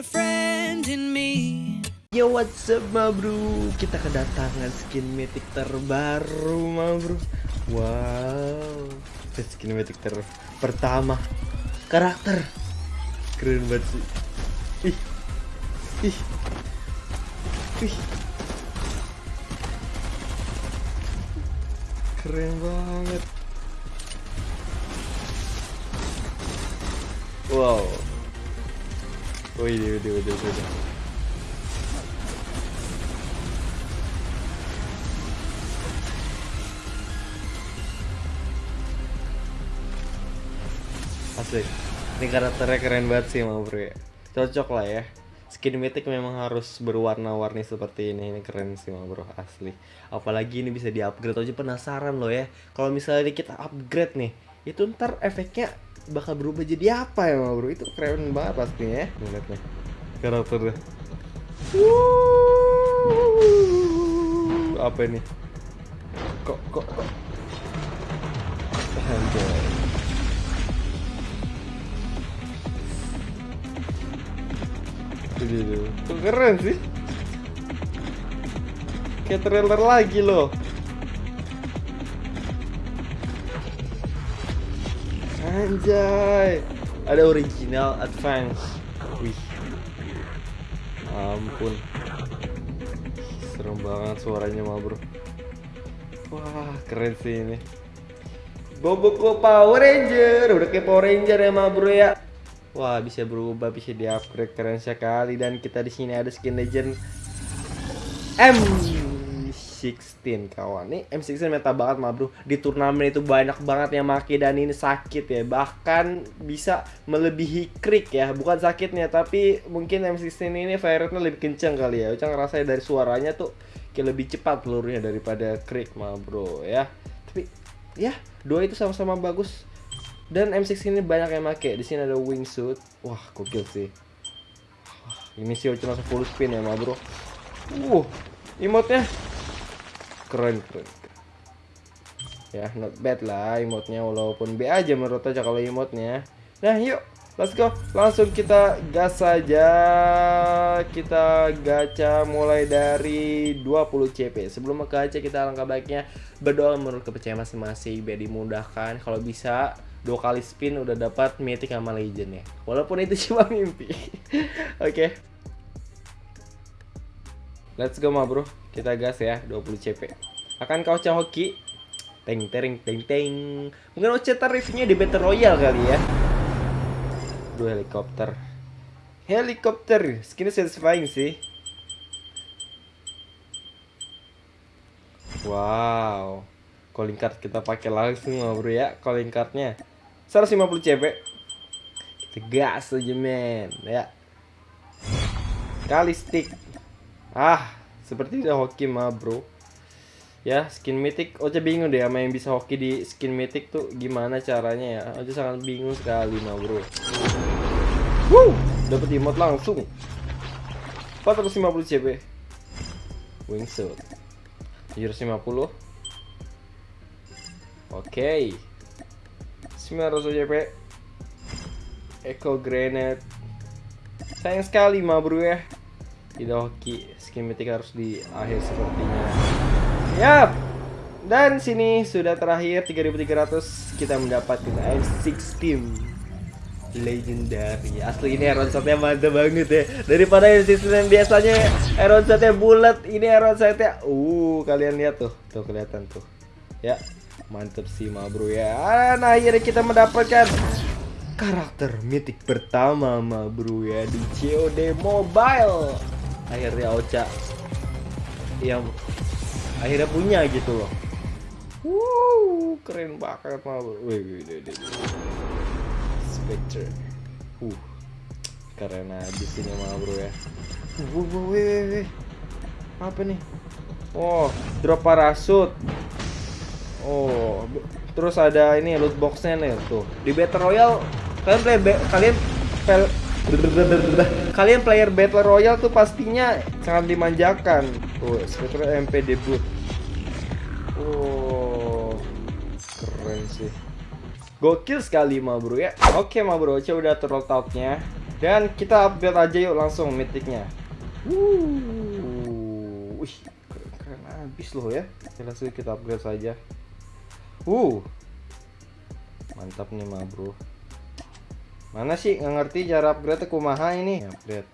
a friend in me. Yo what's up ma bro? Kita kedatangan skin mythic terbaru ma bro. Wow Skin mythic ter pertama Karakter. Keren banget sih. Ih Ih Ih. Keren banget. Wow Wih, wih, wih, wih. Asli Ini karakternya keren banget sih mau bro ya. Cocok lah ya. Skin mythic memang harus berwarna-warni seperti ini. Ini keren sih mau bro asli. Apalagi ini bisa di upgrade aja penasaran loh ya. Kalau misalnya kita upgrade nih Itu ntar efeknya bakal berubah jadi apa ya bro? Itu keren banget pastinya ya Lihat nih. Karakternya Wuh, Apa ini? Kok kok kok? Anjay. Tuh, keren sih. Kayak trailer lagi loh. Anjay. Ada original advance. Wih. Ampun. Serem banget suaranya mah, Bro. Wah, keren sih ini. Boboku Power Ranger, udah kayak Power Ranger ya, mah, Bro ya. Wah bisa berubah bisa di upgrade keren sekali dan kita di sini ada skin legend M16 kawan nih M16 meta banget mah bro di turnamen itu banyak banget yang make dan ini sakit ya bahkan bisa melebihi krik ya bukan sakitnya tapi mungkin M16 ini fire rate-nya lebih kenceng kali ya Ucang ngerasain dari suaranya tuh kayak lebih cepat pelurunya daripada krik mah bro ya tapi ya dua itu sama-sama bagus dan M6 ini banyak yang make. Di sini ada wingsuit. Wah, gokil sih. Ini sih cuma full spin ya, ma bro. Uh, emotnya keren keren. Ya, not bad lah emotnya walaupun B aja menurut aja kalau emotnya. Nah, yuk Let's go, langsung kita gas saja Kita gacha mulai dari 20 CP Sebelum ke gacha kita alangkah baiknya berdoa menurut kepercayaan masing-masing Biar dimudahkan, kalau bisa dua kali spin udah dapat mythic sama legend ya walaupun itu cuma mimpi oke okay. Let's go ma bro. Kita gas ya 20 CP akan kau hoki? Teng teng teng teng. Mungkin Oce tarifnya di Battle Royale kali ya. Dua helikopter. Helikopter skinnya satisfying sih. Wow. Calling card kita pakai langsung ma bro ya calling cardnya. 150 CP kita gas aja men ya. Kali stick ah seperti udah hoki mah bro ya skin mythic Oce bingung deh sama yang bisa hoki di skin mythic tuh gimana caranya ya Oce sangat bingung sekali mah bro Wuh, dapat emote langsung 450 CP wingsuit 750 Oke. Okay. 900 JP. Echo Granite. Sayang sekali ma bro ya. Tidak hoki mythic harus di akhir sepertinya. Yap. Dan sini sudah terakhir 3300 kita mendapatkan M16 legendary. Asli ini iron shotnya mantap banget ya. Daripada M16 yang biasanya iron shotnya bulat ini iron shotnya uh kalian lihat tuh tuh kelihatan tuh. Ya Mantep sih ma bro ya. Nah akhirnya kita mendapatkan Karakter mitik pertama ma bro ya Di COD Mobile Akhirnya Ocha Yang Akhirnya punya gitu loh. Wow Keren banget ma bro Wih wih wih Spectre. Uh Keren aja sini ma bro ya. Wih wih wih wih. Apa nih? Oh Drop parasut. Oh, terus ada ini loot boxnya nih tuh. Di Battle Royale kalian play kalian pel kalian player Battle Royale tuh pastinya sangat dimanjakan. Tuh, Spectre MP debut. Oh, keren sih. Gokil sekali ma bro ya. Oke ma bro, coba udah turtle outnya. Dan kita upgrade aja yuk langsung mythicnya. Wuh, wih, keren, keren abis loh ya. Oke, langsung kita upgrade saja. Uh, mantap nih ma bro. Mana sih nggak ngerti cara upgrade kumaha ini? Upgrade.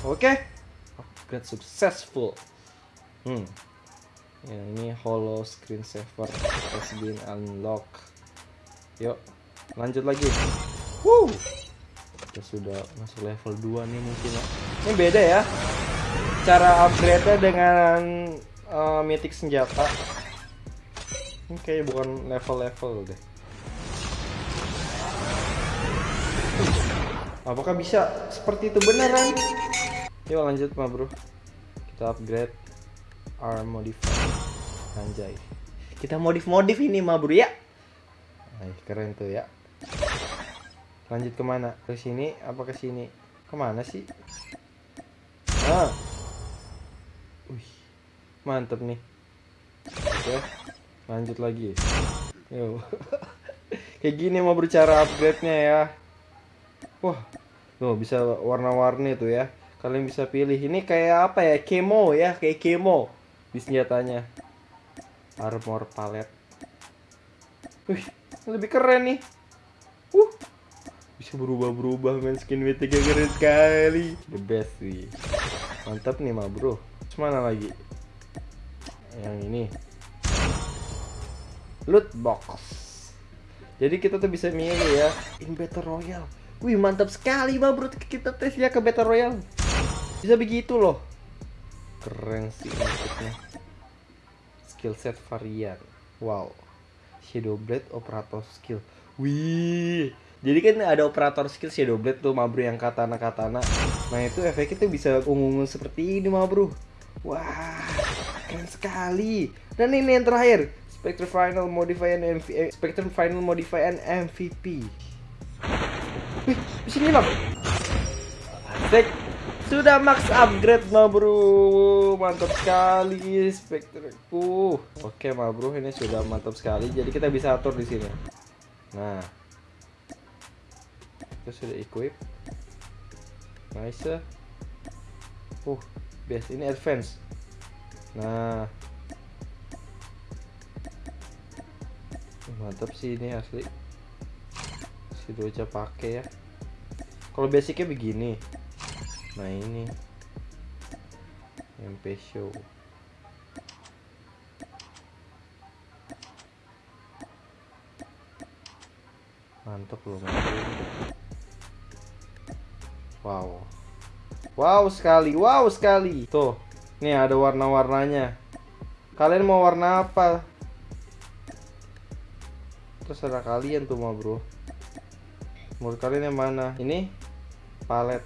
Oke, upgrade successful. Hmm, ya, ini hollow screen saver has been unlocked. Yuk, lanjut lagi. Woo. Kita sudah masuk level 2 nih mungkin ya. Ini beda ya. Cara upgrade-nya dengan uh, mythic senjata. Ini kayak bukan level-level deh. Apakah bisa seperti itu beneran? Yuk lanjut mah bro. Kita upgrade arm modifier. Anjay. Kita modif-modif ini mah bro ya. Ay, keren tuh ya. Lanjut ke mana? Ke sini apa ke sini? Ke mana sih? Ah. Wih, mantep nih. Oke, lanjut lagi. Yo. Kayak gini mau bercara upgrade-nya ya. Wah, tuh bisa warna-warni tuh ya. Kalian bisa pilih. Ini kayak apa ya? Kemo ya, kayak kemo di senjatanya. Armor palette. Wih, lebih keren nih. Uh, bisa berubah-berubah main skin mythic yang keren sekali. The best sih. Mantap nih mah bro. Mana lagi? Yang ini. Loot box. Jadi kita tuh bisa milih ya in battle royale. Wih mantap sekali mah bro kita tes ya ke battle royale. Bisa begitu loh. Keren sih maksudnya. Skill set varian. Wow. Shadow Blade operator skill. Wih. Jadi kan ada operator skill Shadow Blade tuh Mabro yang katana-katana. Nah, itu efeknya tuh bisa ungu-ungu seperti ini Mabro. Wah, keren sekali. Dan ini yang terakhir, Spectre Final Modifier MV eh, Spectre Final Modifier MVP. Di sini bang. Asik. Sudah max upgrade ma bro. Mantap sekali Spectreku Oke ma bro ini sudah mantap sekali. Jadi kita bisa atur di sini. Nah. Kita sudah equip. Nice Uh best. Ini advance. Nah. Mantap sih ini asli. Si Doja pakai ya Kalau basicnya begini. Nah ini. MP show. Mantap loh wow. Wow sekali wow sekali. Tuh nih ada warna-warnanya. Kalian mau warna apa? Terserah kalian tuh mah bro. Menurut kalian yang mana? Ini palet.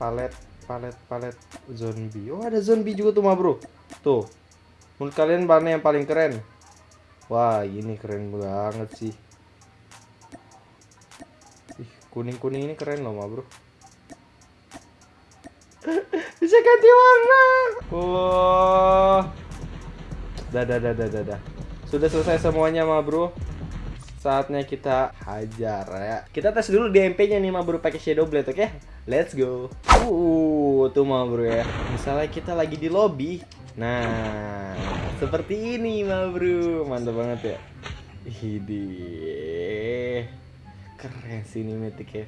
Palet palet palet. Zombie. Oh ada zombie juga tuh mah bro. Tuh. Menurut kalian mana yang paling keren? Wah ini keren banget sih. Ih kuning kuning ini keren loh mah bro. Bisa ganti warna. Wah. Dadah dadah dadah sudah selesai semuanya mah bro saatnya kita hajar ya kita tes dulu DMP nya nih mah bro pakai shadow blade oke okay? Let's go. Uh, tuh mah bro ya. Misalnya kita lagi di lobby. Nah, seperti ini mah bro. Mantap banget ya. Hidi. Keren sih ini metik ya.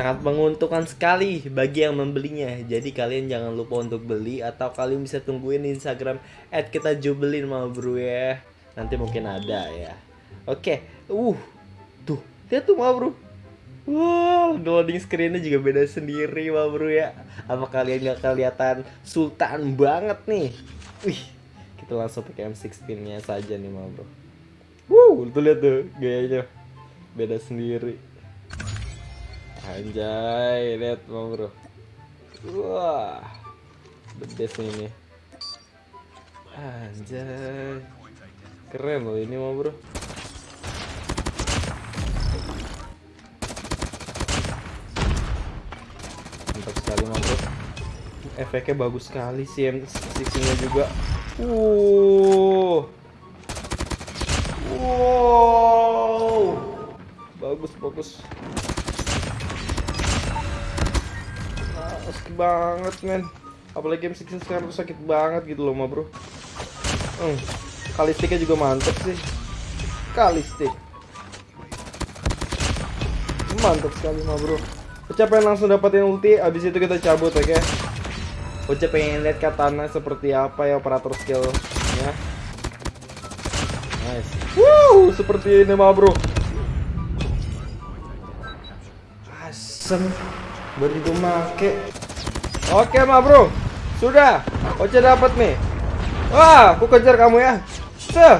Sangat menguntungkan sekali bagi yang membelinya. Jadi kalian jangan lupa untuk beli atau kalian bisa tungguin Instagram @kita_jubelin mah bro ya. Nanti mungkin ada ya. Oke. Uh. Tuh, Lihat tuh ma bro Wow, loading screennya juga beda sendiri ma bro ya Apa kalian gak kelihatan sultan banget nih Wih, kita langsung pakai M16 nya saja nih ma bro Wow, tuh lihat tuh gayanya Beda sendiri Anjay, lihat ma bro. Wah, best ini. Anjay. Keren loh ini ma bro. Sekali mantap efeknya bagus sekali sih M6 nya juga. Uh Wow. Bagus, bagus. Sakit banget, men. Apalagi game 6 sekarang tuh sakit banget gitu loh, ma bro. Hmm. Kalistiknya juga mantep sih. Kalistik. Mantap sekali, ma bro. Ocha pengen langsung dapetin ulti, abis itu kita cabut, oke? Ocha pengen lihat katana seperti apa ya operator skillnya. Nice. Wow, seperti ini mah bro. Asem. Baru gue make. Oke mah bro. Sudah. Oce dapat nih. Wah, aku kejar kamu ya. Seh.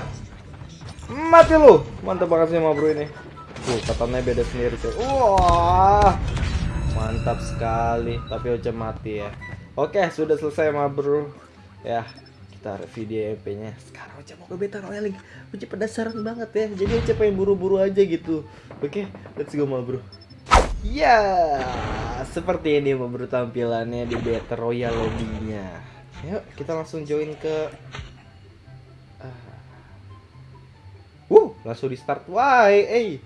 Mati lu. Mantap banget sih mah bro ini. Tuh, katanya beda sendiri cuy. Wah. Mantap sekali. Tapi Oce mati ya. Oke, sudah selesai mah bro. Ya, kita video EP nya sekarang Oce mau ke beta royal lagi Oce penasaran banget ya jadi Oce pengen buru-buru aja gitu oke let's go ma bro ya seperti ini bro tampilannya di beta royal lobbynya. Yuk kita langsung join ke uh, uh langsung di start wah eh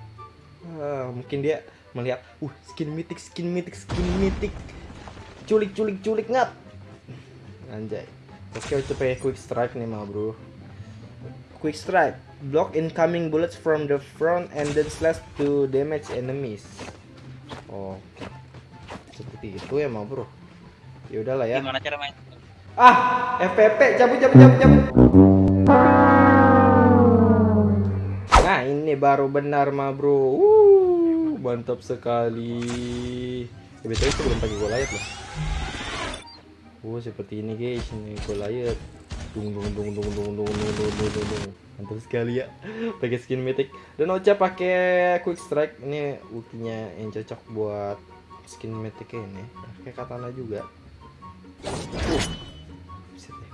uh, mungkin dia melihat uh skin mythic skin mythic skin mythic. Culik culik culik ngat. Anjay. Oke, okay, pakai quick strike nih mah bro. Quick strike, block incoming bullets from the front and then slash to damage enemies. Oh, seperti itu ya mah bro. Ya udahlah ya. Gimana cara main? Ah, FPP cabut cabut cabut cabut. Nah ini baru benar mah bro. Uh, mantap sekali. Ya, betul itu belum pakai gua layar loh. Oh seperti ini guys, ini. Dung dung dung dung dung dung dung dung dung dung dung. Mantap sekali ya. Pakai skin mythic. Dan Ocha pakai quick strike. Ini ultinya yang cocok buat skin mythic ini. Pakai katana juga. Uh.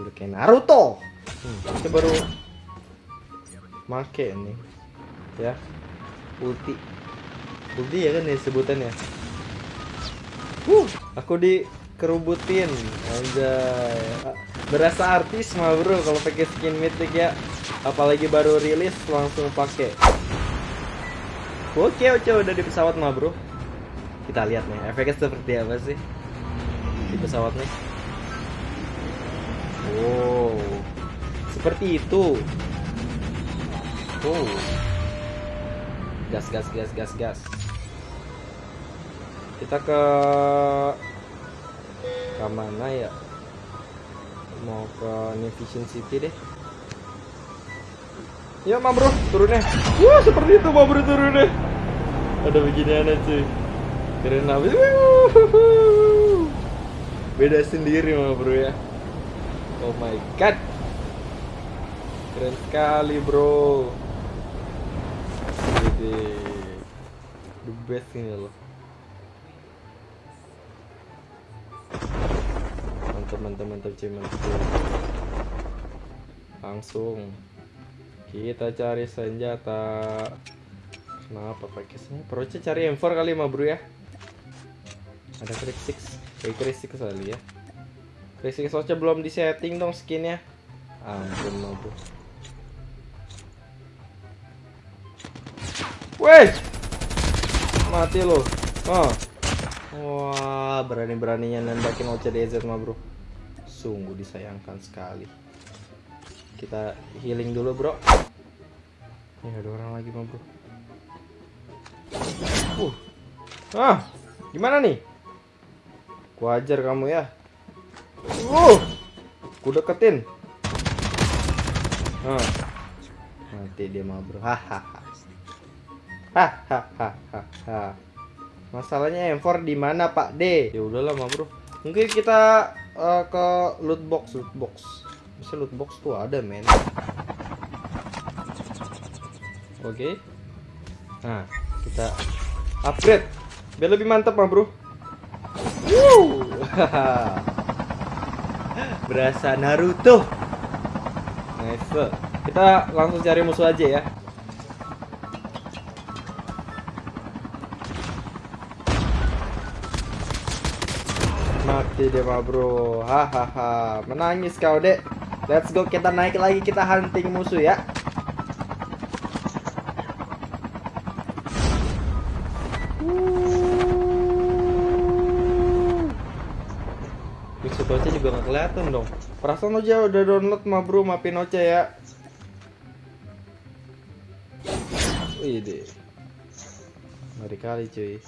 Udah kayak Naruto. Hmm, kita baru make ini. Ya. Ulti. Ulti ya kan ya sebutannya. Uh, aku di kerubutin anjay berasa artis mah bro kalau pakai skin mythic ya. Apalagi baru rilis langsung pakai. Oke oke udah di pesawat mah bro. Kita lihat nih efeknya seperti apa sih di pesawat nih? Wow seperti itu. Oh gas gas gas gas gas. Kita ke ke mana ya mau ke New Vision City deh. Ya ma bro turunnya. Wah seperti itu ma bro turunnya. Ada beginian cuy. Keren abis beda sendiri ma bro ya. Oh my god. Keren sekali bro. Jadi the best ini loh cuy mantap langsung kita cari senjata. Kenapa pakai senjata? Perutnya cari M4 kali mah bro ya? Ada kayak krik six kali ya. Krik six soalnya belum di setting dong skinnya. Ampun mah bro. Weh! Mati lo oh. Wah, berani-beraninya nembakin OCDZ mah, Bro. Sungguh disayangkan sekali. Kita healing dulu, Bro. Ya, ada orang lagi mah. Uh. Ah, gimana nih? Ku ajar kamu ya. Uh. Ku deketin. Ah. Nanti dia mah, Bro. Hahaha. Hahaha. Masalahnya M4 di mana Pak D? Ya udahlah mah bro. Mungkin kita uh, ke loot box, loot box. Bisa loot box tuh ada men. Oke. Okay. Nah, kita upgrade biar lebih mantap mah bro. Woo! Berasa Naruto. Nice. Kita langsung cari musuh aja ya. mati dia mah bro. Hahaha. Menangis kau dek. Let's go. Kita naik lagi. Kita hunting musuh ya. Pinoce juga gak kelihatan dong. Perasaan lo aja udah download mah bro mah Pinoce ya. Wih deh kali cuy.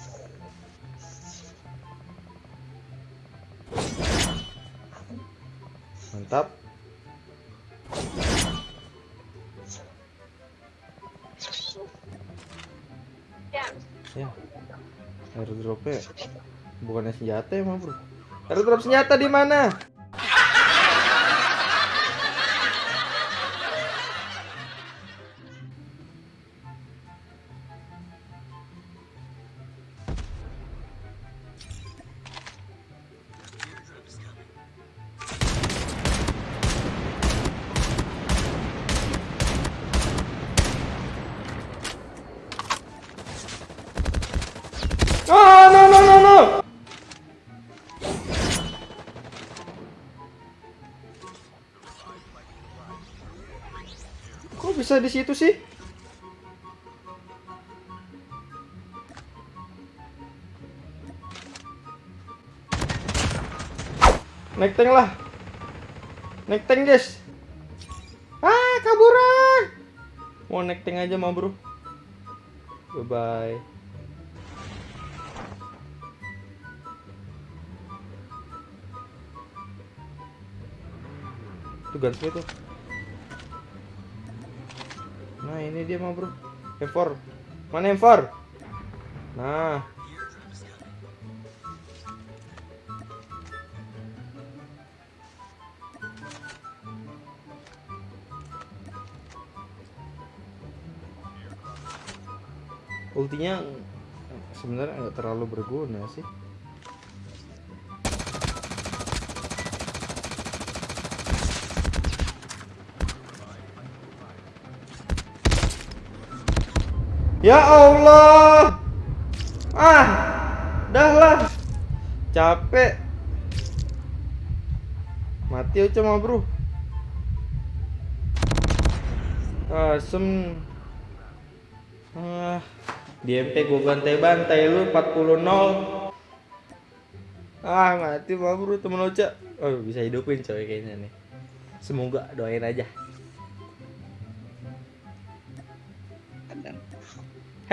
Mantap. Ya. Airdropnya bukannya senjata mah, Bro. Airdrop senjata di mana? Bisa di situ sih? Naik tank lah. Naik tank, guys. Ah, kaburan. Mau naik tank aja, mah, Bro. Bye bye. Itu gunsmith tuh. Ini dia mah bro. M4 Mana M4? Nah. Ultinya sebenarnya nggak terlalu berguna sih Ya Allah. Ah, dah lah. Capek. Mati aja mah, Bro. Asem. Ah, di MP gua bantai-bantai lu 40 0. Ah, mati mah, Bro, temen Oca. Oh, bisa hidupin coy kayaknya nih. Semoga doain aja.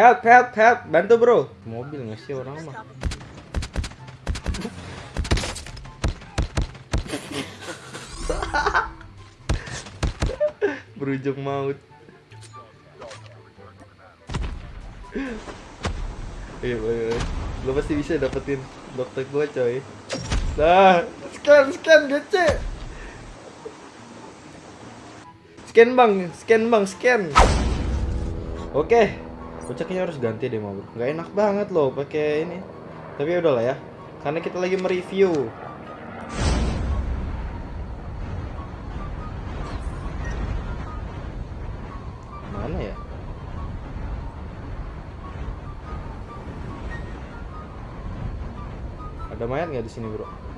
Help, help, help, bantu bro. Mobil nggak sih orang mah? Berujung maut. Iya, iya, lo pasti bisa dapetin dokter gua coy. Nah, scan, scan, GC. Scan bang, scan bang, scan. Oke, kocaknya harus ganti deh mau bro. Nggak enak banget loh pakai ini. Tapi ya udahlah ya, karena kita lagi mereview. Mana ya? Ada mayat nggak di sini bro?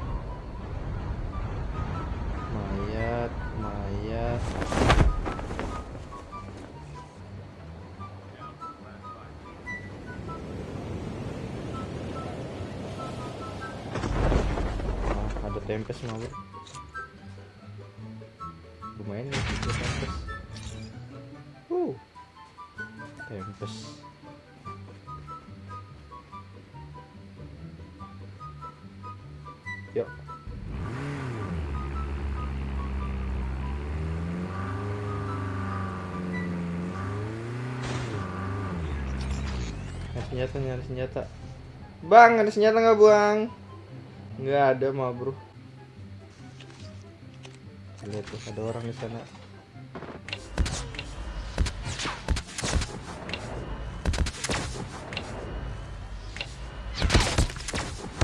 Mah bro. Lumayan ya itu tempes. Uh, tempes. Yuk. Nyari senjata, nyari senjata. Bang, ada senjata nggak buang? Nggak ada mah bro lihat tuh ada orang di sana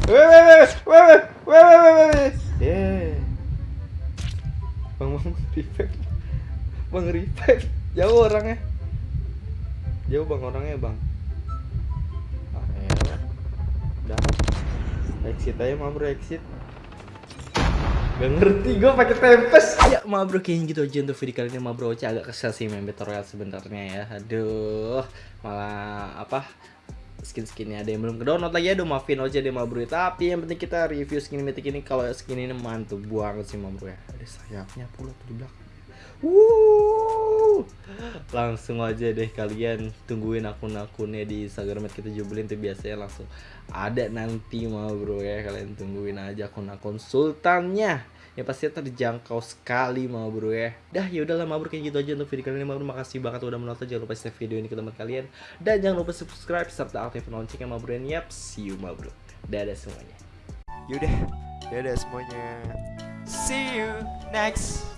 Wewe, wewe, wewe, wewe, yeah. Bang, bang, revive. Bang, revive. Jauh orangnya. Jauh bang orangnya bang. Ah, ya. Udah. Exit aja, mau exit. Gak ngerti gue pakai tempes. Ya bro kayaknya gitu aja untuk video kali ini. Ma bro agak kesel sih main Battle Royale sebenarnya ya. Aduh malah apa skin-skinnya ada yang belum ke download lagi. Aduh maafin aja deh ma bro. Tapi yang penting kita review skin mythic ini. Kalau skin ini mantap banget sih ma bro ya. Ada sayapnya pula tuh di belakang Wuh. Langsung aja deh kalian tungguin akun-akunnya di Instagram kita jubelin tuh biasanya langsung ada nanti mau bro ya. Kalian tungguin aja akun-akun sultannya. Ya pasti terjangkau sekali mau bro ya. Dah ya udahlah mau bro kayak gitu aja untuk video kali ini mau bro makasih banget udah menonton. Jangan lupa share video ini ke teman kalian. Dan jangan lupa subscribe serta aktifkan loncengnya mau bro yap see you mau bro dadah semuanya. Yaudah, dadah semuanya. See you next